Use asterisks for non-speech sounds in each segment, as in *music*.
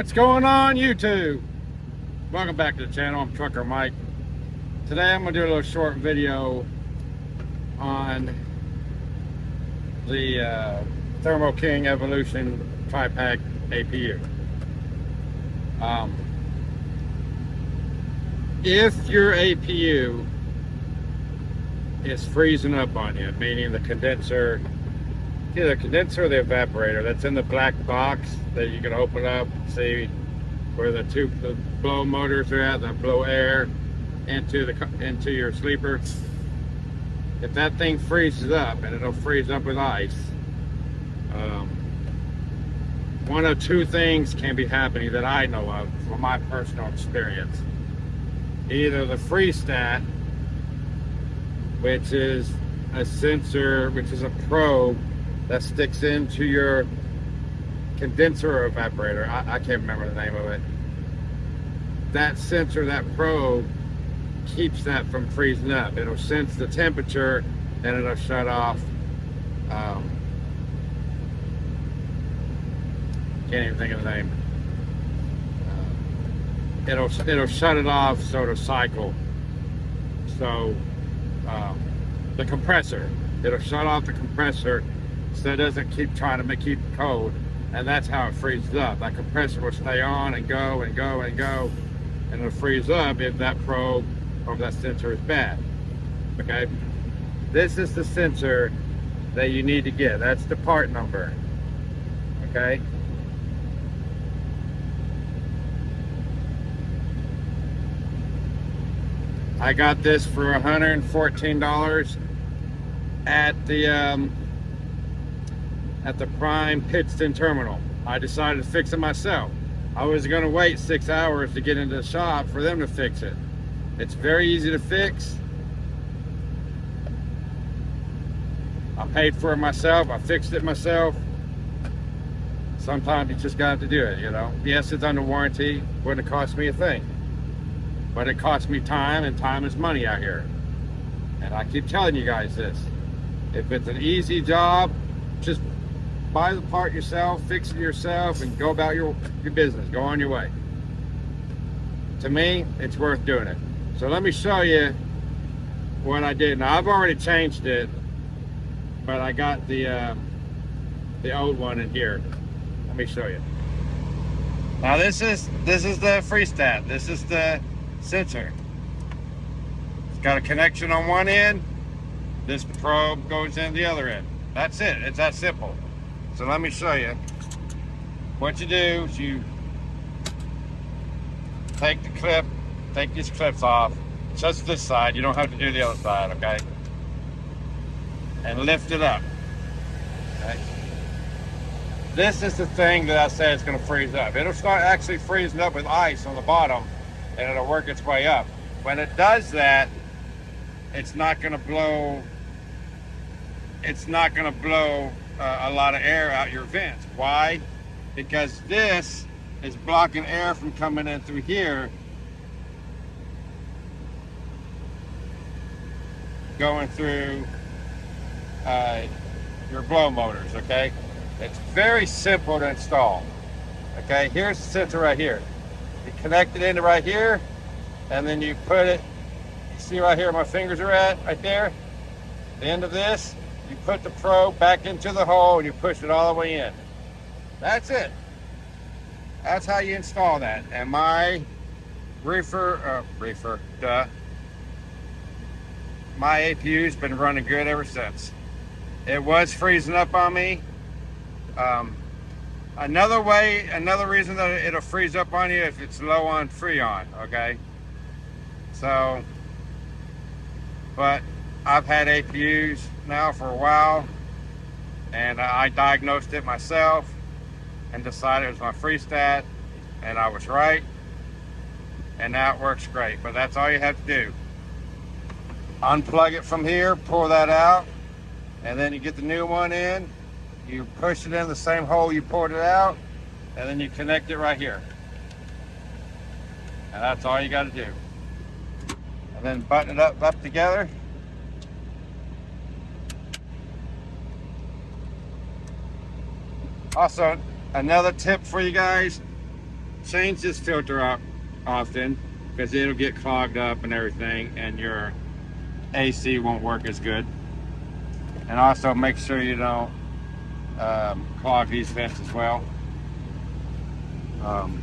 What's going on YouTube? Welcome back to the channel, I'm Trucker Mike. Today I'm to do a little short video on the uh, Thermo King Evolution TriPac APU. Um, if your APU is freezing up on you, meaning the condenser either the condenser or the evaporator. That's in the black box that you can open up and see where the two the blow motors are at that blow air into the into your sleeper. If that thing freezes up and it'll freeze up with ice um, one of two things can be happening that I know of from my personal experience. Either the freestat which is a sensor which is a probe that sticks into your condenser or evaporator. I, I can't remember the name of it. That sensor, that probe, keeps that from freezing up. It'll sense the temperature and it'll shut off. Um, can't even think of the name. Uh, it'll it'll shut it off so it'll cycle. So um, the compressor, it'll shut off the compressor so it doesn't keep trying to make, keep it cold. And that's how it freezes up. That compressor will stay on and go and go and go, and it'll freeze up if that probe or that sensor is bad. Okay? This is the sensor that you need to get. That's the part number. Okay? I got this for $114 at the um, at the Prime Pittston Terminal. I decided to fix it myself. I was going to wait six hours to get into the shop for them to fix it. It's very easy to fix. I paid for it myself. I fixed it myself. Sometimes you just got to do it, you know. Yes, it's under warranty. Wouldn't cost me a thing. But it cost me time, and time is money out here. And I keep telling you guys this. If it's an easy job, just buy the part yourself, fix it yourself, and go about your, your business. Go on your way. To me, it's worth doing it. So let me show you what I did. Now, I've already changed it, but I got the, uh, the old one in here. Let me show you. Now this is this is the freestat. This is the sensor. It's got a connection on one end. This probe goes in the other end. That's it. It's that simple. So let me show you. What you do is you take the clip, take these clips off, just this side. You don't have to do the other side, okay? And lift it up. Okay? This is the thing that I said it's going to freeze up. It'll start actually freezing up with ice on the bottom, and it'll work its way up. When it does that, it's not going to blow. It's not going to blow uh, a lot of air out your vents. Why? Because this is blocking air from coming in through here going through uh, your blow motors, okay? It's very simple to install. Okay, here's the sensor right here. You connect it into right here, and then you put it, see right here my fingers are at, right there, the end of this, you put the probe back into the hole and you push it all the way in. That's it. That's how you install that. And my reefer, uh, reefer, duh, my APU's been running good ever since. It was freezing up on me. Um, another way, another reason that it'll freeze up on you if it's low on Freon, okay? So, but I've had APUs now for a while and I diagnosed it myself and decided it was my freestat and I was right and now it works great. But that's all you have to do. Unplug it from here pour that out and then you get the new one in you push it in the same hole you poured it out and then you connect it right here. And that's all you got to do. And then button it up up together Also, another tip for you guys, change this filter out often because it'll get clogged up and everything and your AC won't work as good. And also make sure you don't um, clog these vents as well. Um,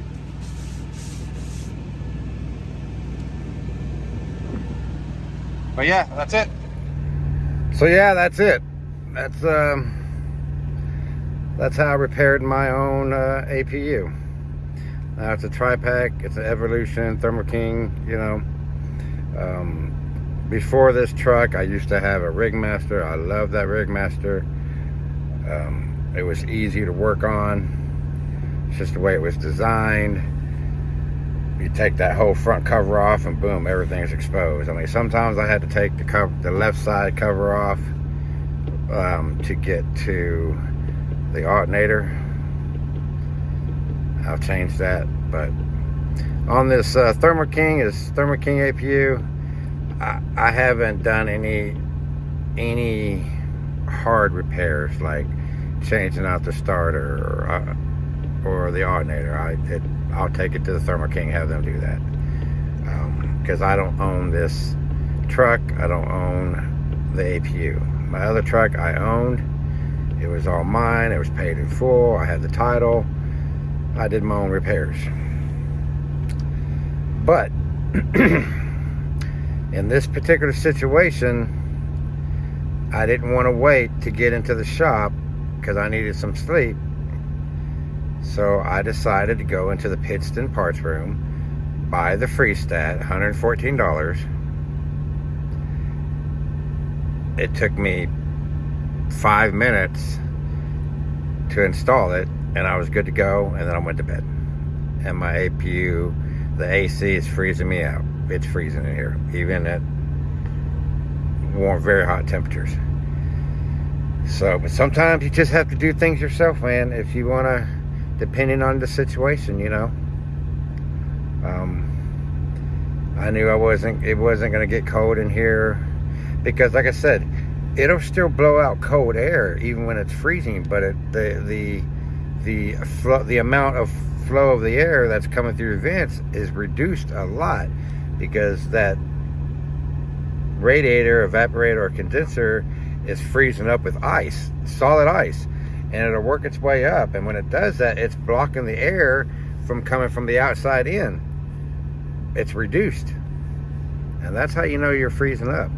but yeah, that's it. So yeah, that's it. That's um, that's how I repaired my own uh, APU. Now it's a TriPac, it's an Evolution, Thermo King, you know. Um, before this truck, I used to have a Rigmaster. I love that Rigmaster. Um, it was easy to work on. It's just the way it was designed. You take that whole front cover off and boom, everything's exposed. I mean, sometimes I had to take the cover, the left side cover off um, to get to the alternator. I'll change that, but on this uh, Thermo King is Thermo King APU. I, I haven't done any any hard repairs like changing out the starter or, uh, or the alternator. I it, I'll take it to the Thermo King, have them do that. Because um, I don't own this truck. I don't own the APU. My other truck I owned. It was all mine. It was paid in full. I had the title. I did my own repairs. But *clears throat* in this particular situation, I didn't want to wait to get into the shop because I needed some sleep. So I decided to go into the Pittston parts room, buy the Freestat, $114. It took me five minutes to install it and I was good to go and then I went to bed. And my APU, the AC is freezing me out. It's freezing in here, even at warm, very hot temperatures. So, but sometimes you just have to do things yourself, man, if you want to, depending on the situation, you know. Um, I knew I wasn't, it wasn't going to get cold in here because like I said, it'll still blow out cold air even when it's freezing, but it, the, the, the, flow, the amount of flow of the air that's coming through the vents is reduced a lot because that radiator, evaporator, or condenser is freezing up with ice, solid ice, and it'll work its way up. And when it does that, it's blocking the air from coming from the outside in. It's reduced. And that's how you know you're freezing up.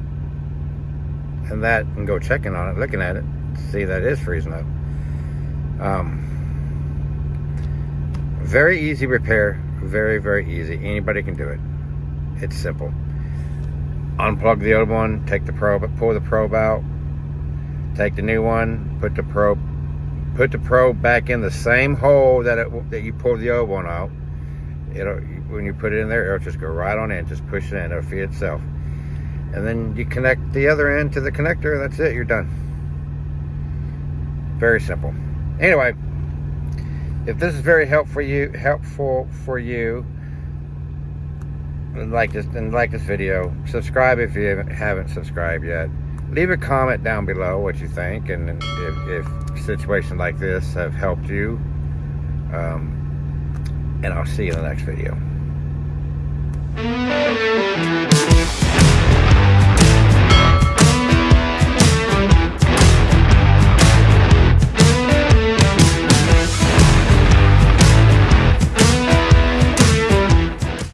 And that, and go checking on it, looking at it, see that is freezing up. Um, very easy repair, very, very easy. Anybody can do it. It's simple. Unplug the old one, take the probe, pull the probe out, take the new one, put the probe, put the probe back in the same hole that it, that you pulled the old one out. It'll when you put it in there, it'll just go right on in. Just push it in, it'll feed itself and then you connect the other end to the connector that's it you're done. Very simple. Anyway if this is very helpful you helpful for you like this and like this video. Subscribe if you haven't subscribed yet. Leave a comment down below what you think and if, if situations like this have helped you um, and I'll see you in the next video.